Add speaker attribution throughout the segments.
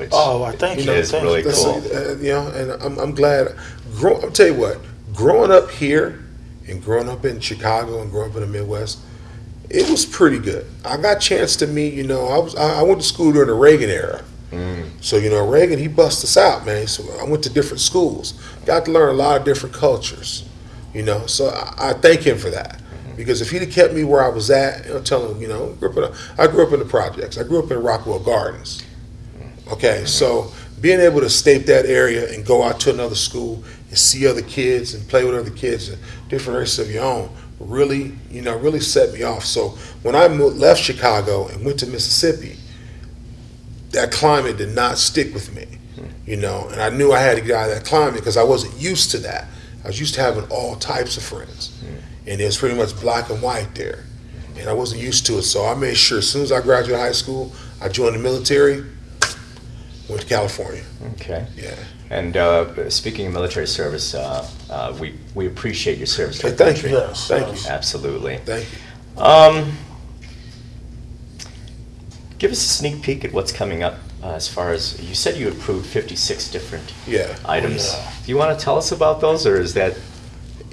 Speaker 1: which
Speaker 2: Oh, I thank you.
Speaker 1: is really
Speaker 2: you.
Speaker 3: That's,
Speaker 1: cool.
Speaker 3: uh, you know, and I'm, I'm glad. Grow, I'll tell you what, growing up here and growing up in Chicago and growing up in the Midwest, it was pretty good. I got a chance to meet, you know, I was I, I went to school during the Reagan era.
Speaker 1: Mm.
Speaker 3: So, you know, Reagan, he bust us out, man. So I went to different schools, got to learn a lot of different cultures, you know. So I, I thank him for that. Because if he'd have kept me where I was at, you know, tell him, you know, grew up in a, I grew up in the projects. I grew up in Rockwell Gardens. Okay, so being able to state that area and go out to another school and see other kids and play with other kids and different races of your own really, you know, really set me off. So when I moved, left Chicago and went to Mississippi, that climate did not stick with me, you know, and I knew I had to get out of that climate because I wasn't used to that. I was used to having all types of friends, and it was pretty much black and white there, and I wasn't used to it. So I made sure as soon as I graduated high school, I joined the military, went to California.
Speaker 1: Okay.
Speaker 3: Yeah.
Speaker 1: And uh, speaking of military service, uh, uh, we we appreciate your service to
Speaker 3: Hey,
Speaker 1: our
Speaker 3: thank
Speaker 1: country.
Speaker 3: you.
Speaker 2: Yes,
Speaker 3: Thank you.
Speaker 1: Absolutely.
Speaker 3: Thank you.
Speaker 1: Um, give us a sneak peek at what's coming up uh, as far as you said you approved 56 different
Speaker 3: Yeah.
Speaker 1: items.
Speaker 2: Yeah.
Speaker 1: Do you want to tell us about those, or is that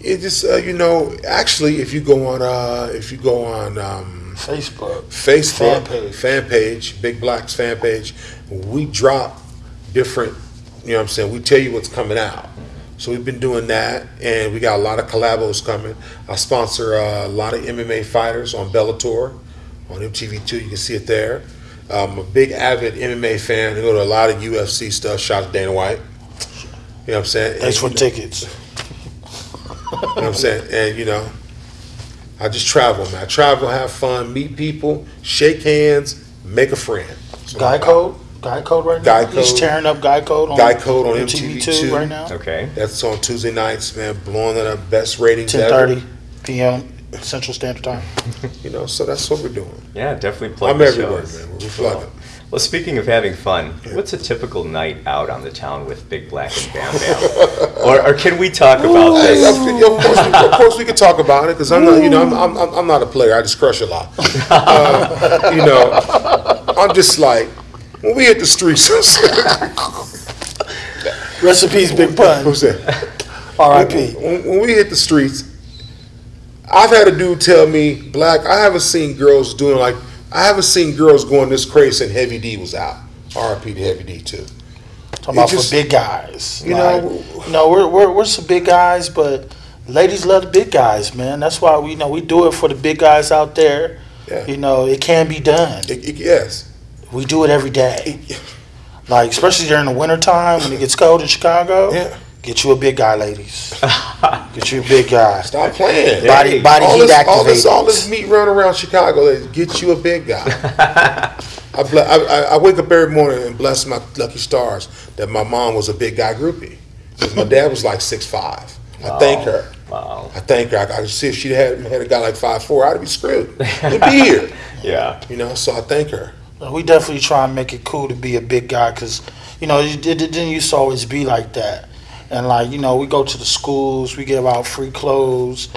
Speaker 3: It just uh, you know actually if you go on uh, if you go on um,
Speaker 2: Facebook.
Speaker 3: Facebook
Speaker 2: Fan page.
Speaker 3: fan page, Big Blacks fan page, we drop different. You know what I'm saying? We tell you what's coming out. So we've been doing that, and we got a lot of collabos coming. I sponsor uh, a lot of MMA fighters on Bellator, on MTV2. You can see it there. I'm a big avid MMA fan. I go to a lot of UFC stuff. Shout out to Dana White. You know what I'm saying?
Speaker 2: Thanks for
Speaker 3: And,
Speaker 2: the tickets.
Speaker 3: you know what I'm saying? And you know, I just travel, man. I travel, have fun, meet people, shake hands, make a friend. That's what
Speaker 2: Guy Code. Guy Code right now.
Speaker 3: Guy
Speaker 2: He's tearing up Guy Code on
Speaker 3: Guy Code on
Speaker 2: MTV2
Speaker 3: MTV2.
Speaker 2: right now.
Speaker 1: okay?
Speaker 3: That's on Tuesday nights, man. Blowing it up, best ratings
Speaker 2: Ten
Speaker 3: ever.
Speaker 2: thirty p.m. Central Standard Time.
Speaker 3: You know, so that's what we're doing.
Speaker 1: Yeah, definitely plug
Speaker 3: I'm
Speaker 1: the
Speaker 3: everywhere,
Speaker 1: shows.
Speaker 3: man. We're
Speaker 1: Cool.
Speaker 3: plugging.
Speaker 1: Well, speaking of having fun, what's a typical night out on the town with Big Black and Bam Bam? or, or can we talk about this?
Speaker 3: of, of course, we, of course, we can talk about it because I'm not, you know, I'm, I'm, I'm- I'm not a player. I just crush a lot. Uh, you know, I'm just like when we hit the streets.
Speaker 2: Recipes, Big Pun.
Speaker 3: Who's that?
Speaker 2: R.I.P.
Speaker 3: When, when we hit the streets, I've had a dude tell me, Black, I haven't seen girls doing like, I haven't seen girls going this crazy and Heavy D was out. RP to Heavy D too.
Speaker 2: Talking about
Speaker 3: just-
Speaker 2: for big guys.
Speaker 3: you
Speaker 2: Like,
Speaker 3: know-
Speaker 2: you know, we're, we're we're some big guys, but ladies love the big guys, man. That's why we you know we do it for the big guys out there.
Speaker 3: Yeah.
Speaker 2: You know, it can be done.
Speaker 3: It- it- yes.
Speaker 2: We do it every day. Like especially during the wintertime when it gets cold in Chicago.
Speaker 3: Yeah.
Speaker 2: Get you a big guy, ladies. Get you a big guy.
Speaker 3: Stop playing.
Speaker 1: Yeah.
Speaker 2: Body body
Speaker 3: all,
Speaker 2: heat
Speaker 3: this, all this, all this meat running around Chicago, they get you a big guy. I, ble- I, I- I wake up every morning and bless my lucky stars that my mom was a big guy groupie. 'Cause my dad was like six five. I thank her.
Speaker 1: Wow.
Speaker 3: I thank her. I, I could see if she had had a guy like five four, I'd be screwed. He'd be here.
Speaker 1: Yeah.
Speaker 3: You know, so I thank her.
Speaker 2: We definitely try and make it cool to be a big guy because, you know, it, it didn't used to always be like that. And like, you know, we go to the schools, we give out free clothes,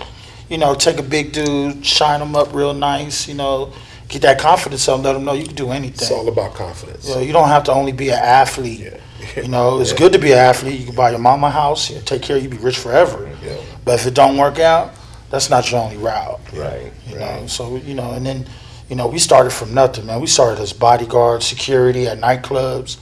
Speaker 2: you know, take a big dude, shine him up real nice, you know, get that confidence up, let him know you can do anything.
Speaker 3: It's all about confidence.
Speaker 2: You, know, you don't have to only be an athlete.
Speaker 3: Yeah.
Speaker 2: You know, it's
Speaker 3: Yeah.
Speaker 2: good to be an athlete. You can buy your mama a house, you take care of you, be rich forever.
Speaker 3: Yeah.
Speaker 2: But if it don't work out, that's not your only route.
Speaker 1: Right.
Speaker 2: You know, so you know, and then you know, we started from nothing, man. We started as bodyguards, security at nightclubs.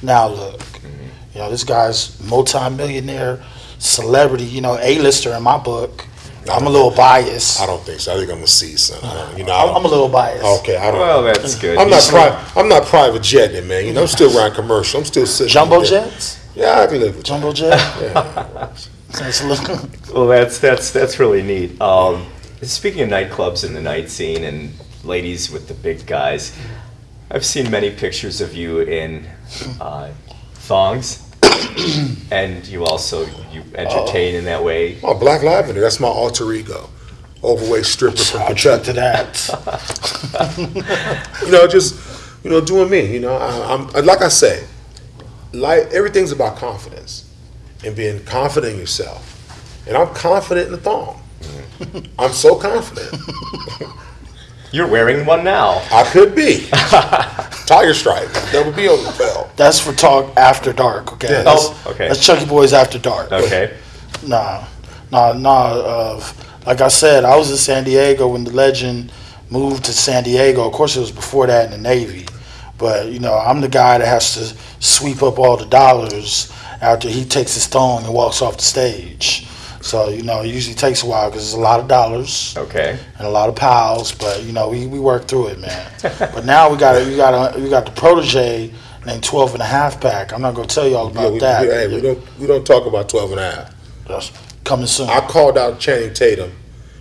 Speaker 2: Now look, mm-hmm. You know, this guy's multi-millionaire, celebrity. You know, A-lister in my book. I'm a little biased.
Speaker 3: I don't think so. I think I'm gonna see son. I don't, you know, I
Speaker 2: I'm, I'm a little biased.
Speaker 3: okay. I don't.
Speaker 1: Well, that's good.
Speaker 3: I'm not
Speaker 1: You-
Speaker 3: private. I'm not private jetting, man. You know, I'm still running commercial. I'm still sitting.
Speaker 2: Jumbo
Speaker 3: there.
Speaker 2: jets,
Speaker 3: Yeah, I can live with
Speaker 2: jumbo jet. That's a little-
Speaker 1: Well, that's that's that's really neat. Um, speaking of nightclubs and the night scene and ladies with the big guys, I've seen many pictures of you in uh, thongs, and you also you entertain in that way.
Speaker 3: Oh, Black Lavender. That's my alter ego. Overweight stripper from
Speaker 2: I'll drink to that.
Speaker 3: You know, just you know, doing me. You know, I, I'm like I say, like everything's about confidence and being confident in yourself. And I'm confident in the thong. Mm. I'm so confident.
Speaker 1: You're wearing one now.
Speaker 3: I could be. Tiger stripe, That would be on the belt.
Speaker 2: That's for talk after dark. Okay.
Speaker 3: Yeah,
Speaker 2: That's,
Speaker 1: oh, okay.
Speaker 2: That's Chucky Boys after dark.
Speaker 1: Okay.
Speaker 2: Nah, nah, nah. Uh, like I said, I was in San Diego when the legend moved to San Diego. Of course, it was before that in the Navy. But you know, I'm the guy that has to sweep up all the dollars after he takes his thong and walks off the stage. So you know, it usually takes a while because it's a lot of dollars
Speaker 1: Okay.
Speaker 2: and a lot of pals. But you know, we, we work through it, man. but now we got a, we got a, we got the protege named 12 and a half pack. I'm not gonna tell you all
Speaker 3: Yeah,
Speaker 2: about
Speaker 3: we,
Speaker 2: that.
Speaker 3: we- hey, we don't we don't talk about 12 and a half.
Speaker 2: That's coming soon.
Speaker 3: I called out Channing Tatum.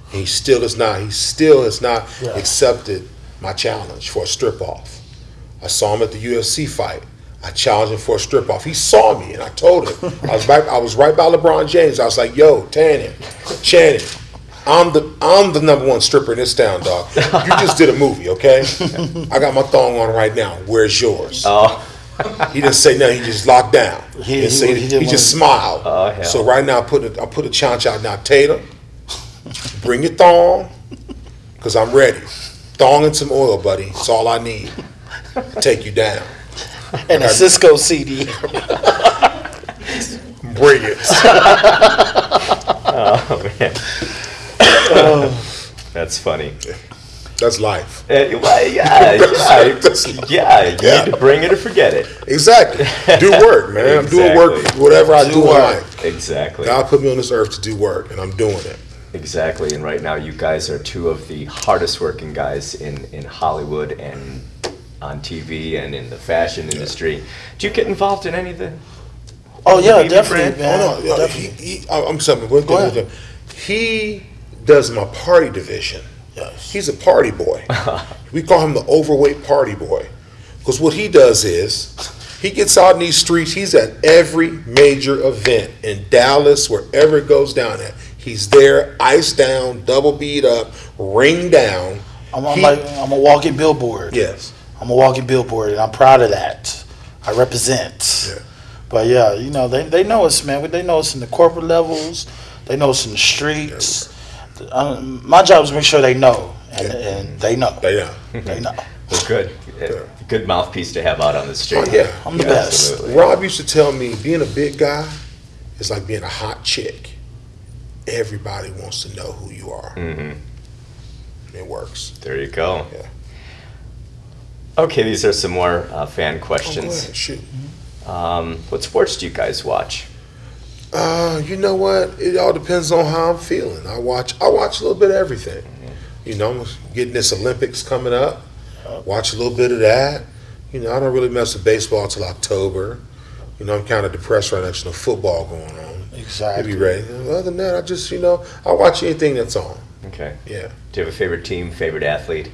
Speaker 3: He still is not. He still has not
Speaker 2: Yeah.
Speaker 3: accepted my challenge for a strip off. I saw him at the UFC fight. I challenged him for a strip off. He saw me, and I told him I was right. I was right by LeBron James. I was like, "Yo, Tanning, Channing, I'm the I'm the number one stripper in this town, dog. You just did a movie, okay? I got my thong on right now. Where's yours?"
Speaker 1: Oh,
Speaker 3: He didn't say nothing. He just locked down.
Speaker 2: He-
Speaker 3: He, didn't say
Speaker 2: he
Speaker 3: he just smiled.
Speaker 1: Oh.
Speaker 3: So right now I put a, I put a challenge out now. Tatum, bring your thong, cause I'm ready. Thong and some oil, buddy. That's all I need. Take you down.
Speaker 2: And a Sisqó CD.
Speaker 3: Bring it.
Speaker 1: oh man. That's funny.
Speaker 3: That's life.
Speaker 1: Uh, well, yeah, yeah,
Speaker 3: That's-
Speaker 1: yeah. You
Speaker 3: Yeah.
Speaker 1: need to bring it or forget it.
Speaker 3: Exactly. Do work, man. I'm doing work.
Speaker 1: Exactly.
Speaker 3: Whatever I
Speaker 2: Do
Speaker 3: do, in
Speaker 2: work.
Speaker 3: life.
Speaker 1: Exactly.
Speaker 3: God put me on this earth to do work, and I'm doing it.
Speaker 1: Exactly. And right now, you guys are two of the hardest working guys in in Hollywood and on TV and in the fashion industry. Do you get involved in any of the?
Speaker 2: Oh yeah,
Speaker 1: Baby
Speaker 2: definitely, man.
Speaker 3: Oh no, yo, he,
Speaker 2: definitely.
Speaker 3: he, I- I'm something. One
Speaker 2: Go
Speaker 3: thing.
Speaker 2: ahead.
Speaker 3: He does my party division.
Speaker 2: Yes.
Speaker 3: He's a party boy. we call him the overweight party boy. Because what he does is he gets out in these streets. He's at every major event in Dallas, wherever it goes down at. He's there, iced down, double beat up, ring down.
Speaker 2: I'm, I'm
Speaker 3: He-
Speaker 2: like I'm a walking billboard.
Speaker 3: yes.
Speaker 2: I'm a walking billboard, and I'm proud of that. I represent.
Speaker 3: Yeah.
Speaker 2: But yeah, you know they, they know us, man. They know us in the corporate levels. They know us in the streets. Um, my job is to make sure they know, and, and they know.
Speaker 3: They know.
Speaker 2: They know.
Speaker 1: Well, good. Good mouthpiece to have out on the street.
Speaker 3: Oh, yeah.
Speaker 2: I'm the best.
Speaker 1: Absolutely.
Speaker 3: Rob used to tell me being a big guy is like being a hot chick. Everybody wants to know who you are.
Speaker 1: Mm-hmm.
Speaker 3: It works.
Speaker 1: There you go.
Speaker 3: Yeah.
Speaker 1: Okay, these are some more uh, fan
Speaker 3: Oh, go
Speaker 1: questions.
Speaker 3: ahead, shoot.
Speaker 1: Um, what sports do you guys watch?
Speaker 3: Uh, you know what? It all depends on how I'm feeling. I watch. I watch a little bit of everything. You know, I'm getting this Olympics coming up. Watch a little bit of that. You know, I don't really mess with baseball till October. You know, I'm kind of depressed right now. There's no football going on. To
Speaker 2: Exactly.
Speaker 3: be ready. Other than that, I just you know I watch anything that's on.
Speaker 1: Okay.
Speaker 3: Yeah.
Speaker 1: Do you have a favorite team, favorite athlete?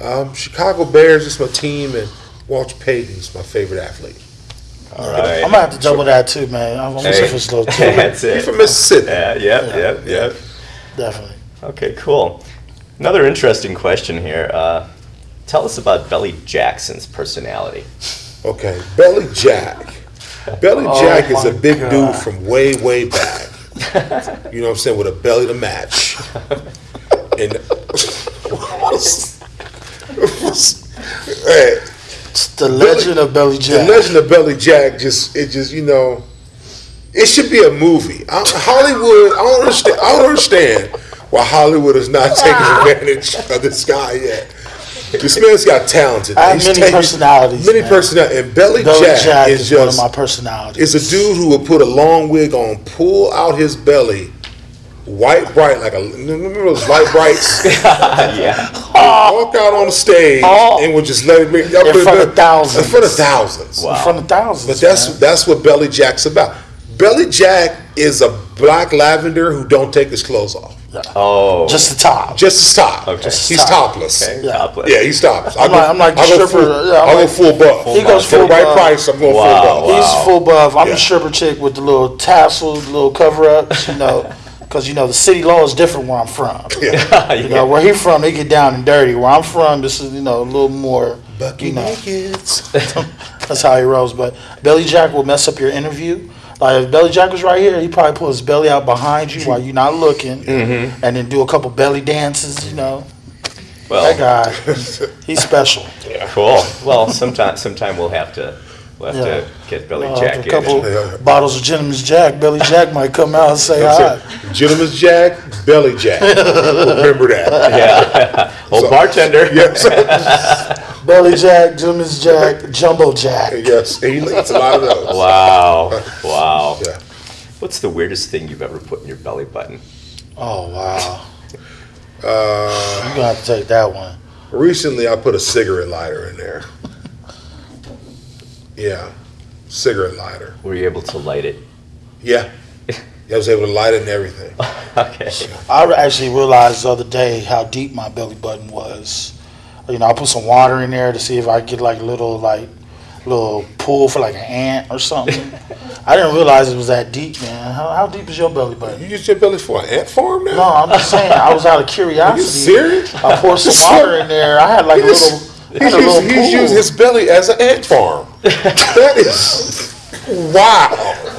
Speaker 3: Um, Chicago Bears is my team, and Walter Payton's my favorite athlete.
Speaker 1: All right.
Speaker 2: I'm gonna have to double that too, man. I'm gonna
Speaker 1: Hey.
Speaker 2: hey. this little too.
Speaker 1: That's
Speaker 3: He's
Speaker 1: it.
Speaker 3: from Mississippi.
Speaker 1: Yeah, yeah, yeah, yeah.
Speaker 2: Definitely.
Speaker 1: Okay, cool. Another interesting question here. Uh, tell us about Belly Jackson's personality.
Speaker 3: Okay, Belly Jack. Belly
Speaker 2: Oh
Speaker 3: Jack is a big
Speaker 2: God.
Speaker 3: dude from way, way back. You know what I'm saying? With a belly to match. And hey,
Speaker 2: It's the legend of Belly Jack.
Speaker 3: the legend of Belly Jack just it just you know it should be a movie. I, Hollywood, I don't understand. I don't understand why Hollywood is not taking advantage of this guy yet. This man's got talented.
Speaker 2: I have many personalities,
Speaker 3: Many
Speaker 2: man.
Speaker 3: personalities. And Belly,
Speaker 2: Belly
Speaker 3: Jack,
Speaker 2: Jack,
Speaker 3: is
Speaker 2: is, one of
Speaker 3: just
Speaker 2: my personalities.
Speaker 3: is a dude who will put a long wig on, pull out his belly, white bright like a remember those light brights.
Speaker 1: yeah.
Speaker 3: walk out on the stage
Speaker 2: Oh.
Speaker 3: and would just let it be
Speaker 2: In front
Speaker 3: back-
Speaker 2: of thousands.
Speaker 3: In front of thousands.
Speaker 1: Wow.
Speaker 2: in front of thousands.
Speaker 3: But that's
Speaker 2: man.
Speaker 3: that's what Belly Jack's about. Belly Jack is a black lavender who don't take his clothes off.
Speaker 1: Oh.
Speaker 2: just the top.
Speaker 3: Just to stop.
Speaker 1: Okay.
Speaker 2: Just
Speaker 3: He's
Speaker 2: top.
Speaker 3: topless.
Speaker 1: okay.
Speaker 2: yeah.
Speaker 1: He's topless.
Speaker 3: Yeah, he stops. I
Speaker 2: I'm like- I'm like the
Speaker 3: I go
Speaker 2: stripper,
Speaker 3: Full,
Speaker 2: yeah, I'm
Speaker 3: I go
Speaker 2: like-
Speaker 3: full buff.
Speaker 2: He goes
Speaker 3: For the
Speaker 2: full
Speaker 3: right
Speaker 2: buff.
Speaker 3: price, I'm going
Speaker 1: Wow.
Speaker 3: full buff.
Speaker 1: Wow.
Speaker 2: He's full buff. I'm
Speaker 3: Yeah.
Speaker 2: the stripper chick with the little tassels, little cover ups, you know, because you know the city law is different where I'm from.
Speaker 3: Yeah.
Speaker 2: You know, where he from, they get down and dirty. Where I'm from, this is you know a little more.
Speaker 3: Bucky
Speaker 2: you know, that's how he rolls. But Belly Jack will mess up your interview. Like if Belly Jack was right here, he probably pull his belly out behind you while you're not looking,
Speaker 3: Mm-hmm.
Speaker 2: and then do a couple belly dances. You know,
Speaker 1: Well,
Speaker 2: guy, he's special. Yeah.
Speaker 1: cool. Well, sometime sometime we'll have to we'll have
Speaker 2: Yeah.
Speaker 1: to get Billy
Speaker 2: Uh,
Speaker 1: Jack
Speaker 2: a
Speaker 1: in.
Speaker 2: couple
Speaker 3: Yeah.
Speaker 2: bottles of Gentleman's Jack. Billy Jack might come out and say hi.
Speaker 3: Gentleman's Jack, Belly Jack. Remember that.
Speaker 1: Yeah. Old
Speaker 3: So-
Speaker 1: bartender.
Speaker 3: Yes.
Speaker 2: Belly Jack, Gentleman's Jack, Jumbo Jack.
Speaker 3: yes. He eats a lot of those.
Speaker 1: Wow. Wow.
Speaker 3: Yeah.
Speaker 1: What's the weirdest thing you've ever put in your belly button?
Speaker 2: Oh wow,
Speaker 3: Uh,
Speaker 2: you're gonna have to take that one.
Speaker 3: recently, I put a cigarette lighter in there. Yeah. Cigarette lighter.
Speaker 1: Were you able to light it?
Speaker 3: Yeah. I was able to light it and everything.
Speaker 1: Okay.
Speaker 2: I actually realized the other day how deep my belly button was. You know, I put some water in there to see if I could get like a little like little pool for like an ant or something. I didn't realize it was that deep, man. How, how deep is your belly button?
Speaker 3: You use your belly for an ant farm now?
Speaker 2: No, I'm just saying. I was out of curiosity.
Speaker 3: Are you
Speaker 2: curiosity.
Speaker 3: serious?
Speaker 2: I poured some water in there. I had like a little. I
Speaker 3: He's
Speaker 2: had
Speaker 3: using, he's
Speaker 2: pool.
Speaker 3: using his belly as an ant farm. that is wow.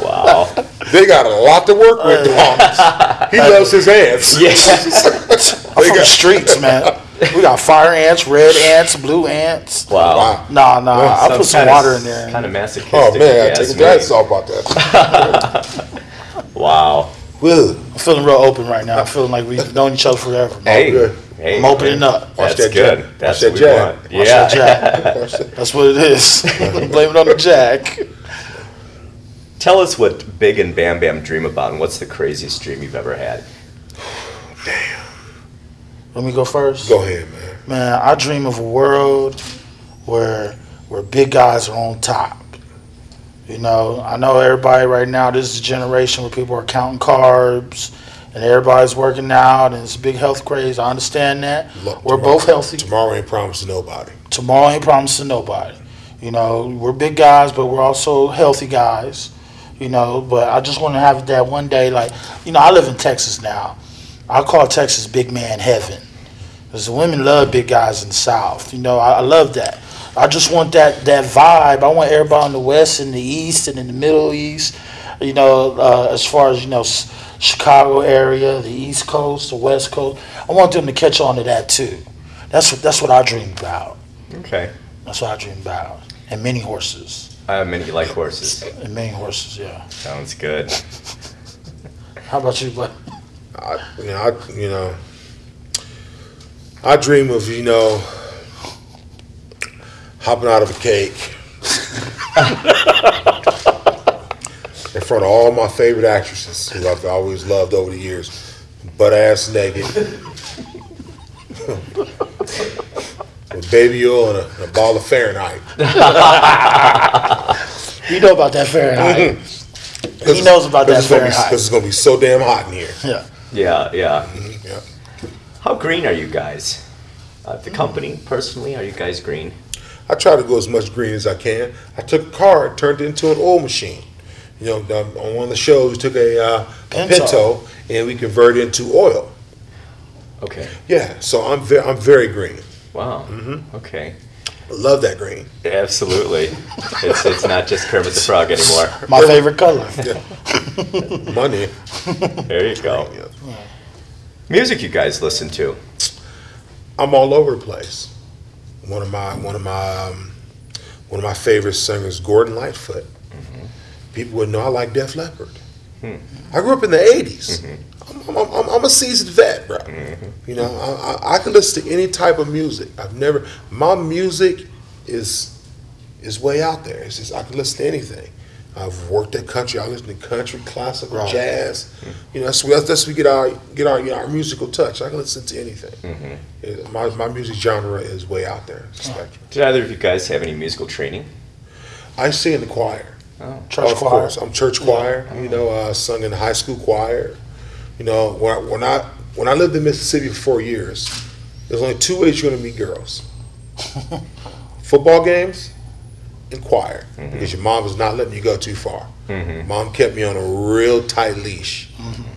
Speaker 1: Wow.
Speaker 3: They got a lot to work with, Thomas. He loves his ants.
Speaker 1: Yeah.
Speaker 2: I'm from the streets, man. We got fire ants, red ants, blue ants.
Speaker 1: Wow.
Speaker 3: Wow.
Speaker 2: Nah, nah. I put some water in there.
Speaker 1: Kind of masochistic.
Speaker 3: Oh man, I
Speaker 1: ask
Speaker 3: take a
Speaker 1: me.
Speaker 3: glance off about that.
Speaker 1: Wow.
Speaker 3: Woo.
Speaker 2: I'm feeling real open right now. I'm feeling like we've known each other forever. man.
Speaker 1: Hey.
Speaker 3: Good.
Speaker 1: hey.
Speaker 2: I'm opening up.
Speaker 3: Watch
Speaker 1: That's
Speaker 3: that
Speaker 1: good.
Speaker 3: jack.
Speaker 1: That's
Speaker 3: Watch
Speaker 1: what
Speaker 3: that
Speaker 1: we
Speaker 3: jack.
Speaker 1: want.
Speaker 2: Watch
Speaker 1: Yeah.
Speaker 2: that
Speaker 3: Watch that.
Speaker 2: That's what it is. Blame it on the jack.
Speaker 1: Tell us what Big and Bam Bam dream about, and what's the craziest dream you've ever had? Damn.
Speaker 2: Let me go first.
Speaker 3: Go ahead, man.
Speaker 2: Man, I dream of a world where where big guys are on top. You know, I know everybody right now. This is a generation where people are counting carbs, and everybody's working out, and it's a big health craze. I understand that.
Speaker 3: Look,
Speaker 2: We're
Speaker 3: tomorrow-
Speaker 2: both healthy.
Speaker 3: Tomorrow ain't promised to nobody.
Speaker 2: Tomorrow ain't promised to nobody. You know, we're big guys, but we're also healthy guys. You know, but I just want to have that one day. Like, you know, I live in Texas now. I call Texas big man heaven. Because the women love big guys in the South. You know, I, I love that. I just want that that vibe. I want everybody in the West and the East and in the Middle East. You know, uh, as far as you know, Chicago area, the East Coast, the West Coast. I want them to catch on to that too. That's what that's what I dream about.
Speaker 1: Okay.
Speaker 2: That's what I dream about. And many horses.
Speaker 1: I have many like horses.
Speaker 2: And many horses, yeah.
Speaker 1: Sounds good.
Speaker 2: How about you, bud?
Speaker 3: I, you know, I, you know, I dream of you know hopping out of a cake in front of all my favorite actresses who I've always loved over the years, butt ass naked, with baby oil and a, and a ball of Fahrenheit.
Speaker 2: You know about that Fahrenheit.
Speaker 3: Cause
Speaker 2: He knows about that
Speaker 3: it's gonna be-
Speaker 2: Fahrenheit.
Speaker 3: Cause it's gonna be so damn hot in here.
Speaker 2: Yeah.
Speaker 1: Yeah, yeah.
Speaker 3: Yeah.
Speaker 1: How green are you guys? Uh, the company, personally, are you guys green?
Speaker 3: I try to go as much green as I can. I took a car, and turned it into an oil machine. You know, um, on one of the shows, we took a, uh, a
Speaker 2: Pinto.
Speaker 3: Pinto and we converted it into oil.
Speaker 1: Okay.
Speaker 3: Yeah, so I'm very, I'm very green.
Speaker 1: Wow.
Speaker 3: Mm-hmm.
Speaker 1: Okay.
Speaker 3: I love that green.
Speaker 1: Absolutely. it's it's not just Kermit the Frog anymore.
Speaker 2: My favorite color.
Speaker 3: Money.
Speaker 1: There you go.
Speaker 3: Yeah.
Speaker 1: Music you guys listen to?
Speaker 3: I'm all over the place. One of my one of my um, one of my favorite singers, Gordon Lightfoot. People would know I like Def Leppard. Hmm. I grew up in the '80s. I'm, mm-hmm. I'm, I'm, I'm a seasoned vet, bro. Mm-hmm. You know, I, I, I can listen to any type of music. I've never my music is is way out there. It's just I can listen to anything. I've worked at country. I listen to country, classical,
Speaker 2: Right.
Speaker 3: jazz. Mm-hmm. You know, that's that's, that's we get our get our you know, our musical touch. I can listen to anything. It- My, my music genre is way out there. Spectrum.
Speaker 1: Did either of you guys have any musical training?
Speaker 3: I sing in the choir.
Speaker 1: Oh.
Speaker 2: Church
Speaker 3: of
Speaker 2: choir.
Speaker 3: course, I'm church choir. You know, uh, sung in high school choir. You know, when I, when I when I lived in Mississippi for four years, there's only two ways you're going to meet girls: football games and choir. Because your mom was not letting you go too far.
Speaker 1: Mhm.
Speaker 3: Mom kept me on a real tight leash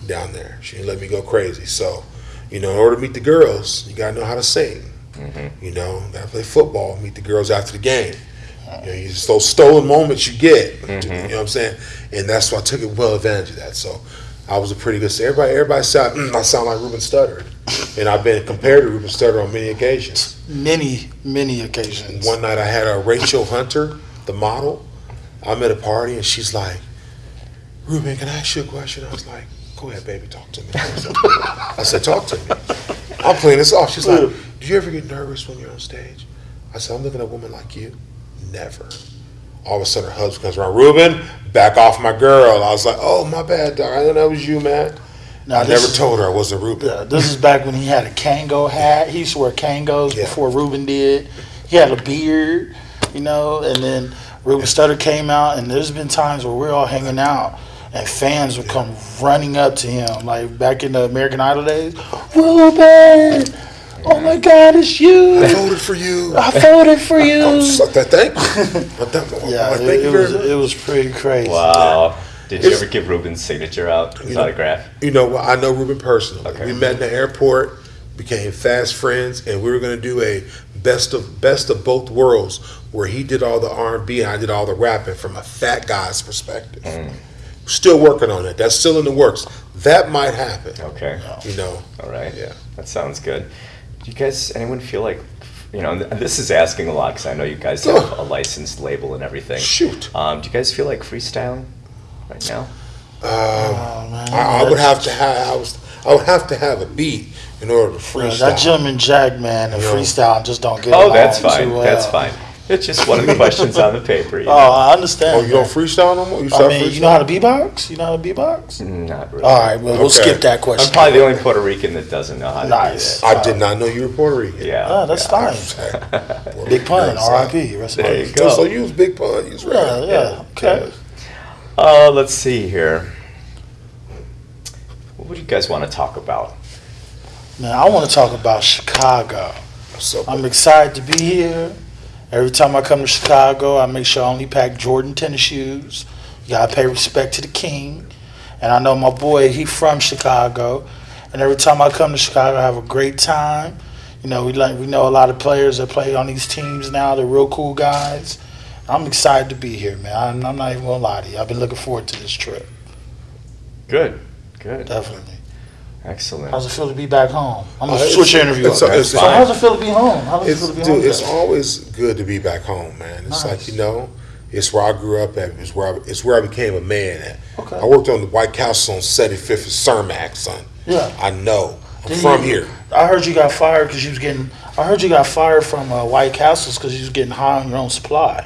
Speaker 3: down there. She didn't let me go crazy. So, you know, in order to meet the girls, you got to know how to sing. You know, got to play football, meet the girls after the game. You know, you just those stolen moments you get. You know what I'm saying? And that's why I took it well advantage of that. So I was a pretty good. Everybody, everybody said mm, I sound like Ruben Studdard, and I've been compared to Ruben Studdard on many occasions.
Speaker 2: Many, many occasions.
Speaker 3: One night I had a Rachel Hunter, the model. I'm at a party and she's like, Ruben, can I ask you a question? I was like, go ahead, baby, talk to me. I said, talk to me. I'm playing this off. She's like, do you ever get nervous when you're on stage? I said, I'm looking at a woman like you. Never. All of a sudden her husband comes around, Ruben, back off my girl. I was like, oh, my bad, dog. I didn't know that was you, man.
Speaker 2: Now,
Speaker 3: I never
Speaker 2: is-
Speaker 3: told her I wasn't Ruben.
Speaker 2: Yeah, this is back when he had a Kangol hat. He used to wear Kangols
Speaker 3: Yeah.
Speaker 2: before Ruben did. He had a beard, you know, and then Ruben Studdard came out, and there's been times where we're all hanging out, and fans would come running up to him, like back in the American Idol days. Ruben, oh my God, it's you!
Speaker 3: I voted for you.
Speaker 2: I voted for
Speaker 3: I'm
Speaker 2: you.
Speaker 3: so, thank you. That-
Speaker 2: Yeah,
Speaker 3: thank
Speaker 2: it,
Speaker 3: you
Speaker 2: it was
Speaker 3: much.
Speaker 2: it was pretty crazy.
Speaker 1: Wow. Did you
Speaker 3: It's-
Speaker 1: ever give Ruben's signature out, his
Speaker 3: You know-
Speaker 1: autograph?
Speaker 3: You know, I know Ruben personally.
Speaker 1: Okay.
Speaker 3: We met in the airport, became fast friends, and we were going to do a best of best of both worlds, where he did all the R and B and I did all the rapping from a fat guy's perspective.
Speaker 1: Mm.
Speaker 3: Still working on it. That's still in the works. That might happen.
Speaker 1: Okay.
Speaker 3: You know.
Speaker 1: All right.
Speaker 3: Yeah.
Speaker 1: That sounds good. Do you guys, anyone feel like, you know, and this is asking a lot because I know you guys have a licensed label and everything.
Speaker 3: Shoot.
Speaker 1: Um, do you guys feel like freestyling right now?
Speaker 3: Um,
Speaker 2: Oh, man.
Speaker 3: I, I would have to have. I was. I would have to have a beat in order to
Speaker 2: Yeah,
Speaker 3: freestyle.
Speaker 2: that gentleman Jack man and
Speaker 3: Yeah.
Speaker 2: freestyle just don't get it.
Speaker 1: Oh,
Speaker 2: along
Speaker 1: that's
Speaker 2: too
Speaker 1: fine.
Speaker 2: well.
Speaker 1: That's fine. It's just one of the questions on the paper. You
Speaker 2: Oh. I understand.
Speaker 3: Oh, you don't freestyle no more? You
Speaker 2: I
Speaker 3: start
Speaker 2: mean,
Speaker 3: freestyling?
Speaker 2: you know how to beatbox? You know how to beatbox?
Speaker 1: Not really.
Speaker 2: All right, well, we'll
Speaker 3: Okay.
Speaker 2: skip that question.
Speaker 1: I'm
Speaker 2: question.
Speaker 1: probably the only Puerto Rican that doesn't know how to
Speaker 2: Nice.
Speaker 1: do that.
Speaker 3: I did not know you were Puerto Rican.
Speaker 1: Yeah.
Speaker 2: Ah, that's
Speaker 1: yeah.
Speaker 2: fine. Big pun, R.I.P. Rest in
Speaker 1: There you
Speaker 2: peace.
Speaker 1: go.
Speaker 3: So you was big pun. You was right.
Speaker 2: Yeah, yeah, okay.
Speaker 1: Uh, let's see here. What would you guys want to talk about?
Speaker 2: Man, I want to talk about Chicago.
Speaker 3: So
Speaker 2: I'm excited to be here. Every time I come to Chicago, I make sure I only pack Jordan tennis shoes. You gotta pay respect to the king. And I know my boy, he from Chicago. And every time I come to Chicago, I have a great time. You know, we like we know a lot of players that play on these teams now. They're real cool guys. I'm excited to be here, man. I'm, I'm not even gonna lie to you. I've been looking forward to this trip.
Speaker 1: Good. Good.
Speaker 2: Definitely.
Speaker 1: Excellent.
Speaker 2: How's it feel to be back home? I'm gonna
Speaker 3: Uh,
Speaker 2: switch your interview
Speaker 3: it's- it's-
Speaker 2: So how's it feel to be home? How does it feel to be
Speaker 3: dude,
Speaker 2: home?
Speaker 3: it's always good to be back home, man. It's
Speaker 2: Nice.
Speaker 3: like you know, it's where I grew up at. It's where I, it's where I became a man at.
Speaker 2: Okay.
Speaker 3: I worked on the White Castle on 75th and Cermak, son.
Speaker 2: Yeah.
Speaker 3: I know. I'm
Speaker 2: Didn't
Speaker 3: from
Speaker 2: you-
Speaker 3: here.
Speaker 2: I heard you got fired because you was getting. I heard you got fired from uh, White Castles because you was getting high on your own supply.